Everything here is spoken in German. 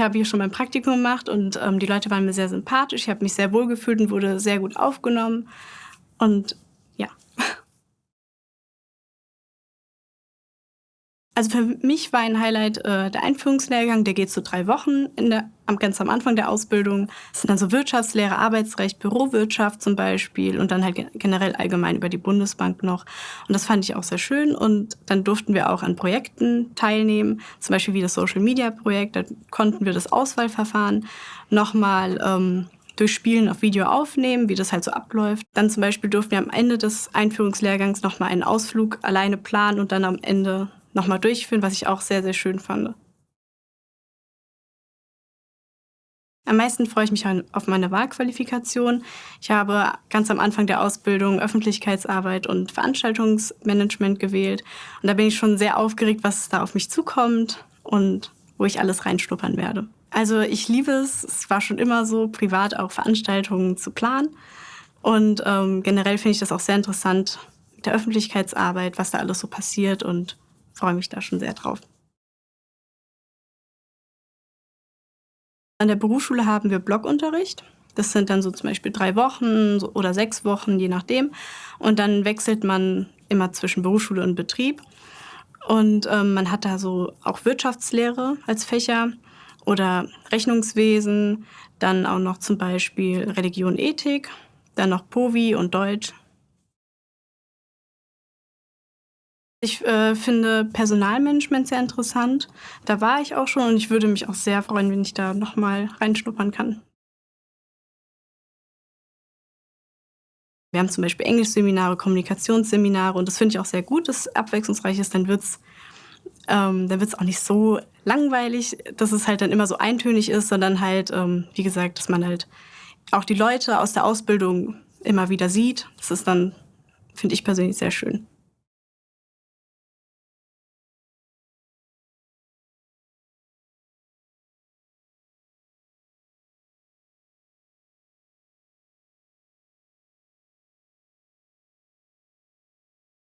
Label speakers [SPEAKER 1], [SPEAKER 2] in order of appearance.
[SPEAKER 1] ich habe hier schon mein Praktikum gemacht und ähm, die Leute waren mir sehr sympathisch. Ich habe mich sehr wohl gefühlt und wurde sehr gut aufgenommen. Und ja. Also für mich war ein Highlight äh, der Einführungslehrgang, der geht so drei Wochen der, am, ganz am Anfang der Ausbildung. Das sind dann so Wirtschaftslehre, Arbeitsrecht, Bürowirtschaft zum Beispiel und dann halt generell allgemein über die Bundesbank noch. Und das fand ich auch sehr schön und dann durften wir auch an Projekten teilnehmen, zum Beispiel wie das Social Media Projekt, da konnten wir das Auswahlverfahren nochmal ähm, durch Spielen auf Video aufnehmen, wie das halt so abläuft. Dann zum Beispiel durften wir am Ende des Einführungslehrgangs nochmal einen Ausflug alleine planen und dann am Ende nochmal durchführen, was ich auch sehr, sehr schön fand. Am meisten freue ich mich auf meine Wahlqualifikation. Ich habe ganz am Anfang der Ausbildung Öffentlichkeitsarbeit und Veranstaltungsmanagement gewählt. Und da bin ich schon sehr aufgeregt, was da auf mich zukommt und wo ich alles reinschnuppern werde. Also ich liebe es, es war schon immer so, privat auch Veranstaltungen zu planen. Und ähm, generell finde ich das auch sehr interessant mit der Öffentlichkeitsarbeit, was da alles so passiert und freue mich da schon sehr drauf. An der Berufsschule haben wir Blockunterricht. Das sind dann so zum Beispiel drei Wochen oder sechs Wochen, je nachdem. Und dann wechselt man immer zwischen Berufsschule und Betrieb. Und ähm, man hat da so auch Wirtschaftslehre als Fächer oder Rechnungswesen, dann auch noch zum Beispiel Religion, Ethik, dann noch POVI und Deutsch. Ich äh, finde Personalmanagement sehr interessant. Da war ich auch schon und ich würde mich auch sehr freuen, wenn ich da nochmal reinschnuppern kann. Wir haben zum Beispiel Englischseminare, Kommunikationsseminare und das finde ich auch sehr gut, dass es abwechslungsreich ist. Dann wird es ähm, auch nicht so langweilig, dass es halt dann immer so eintönig ist, sondern halt, ähm, wie gesagt, dass man halt auch die Leute aus der Ausbildung immer wieder sieht. Das ist dann, finde ich persönlich sehr schön.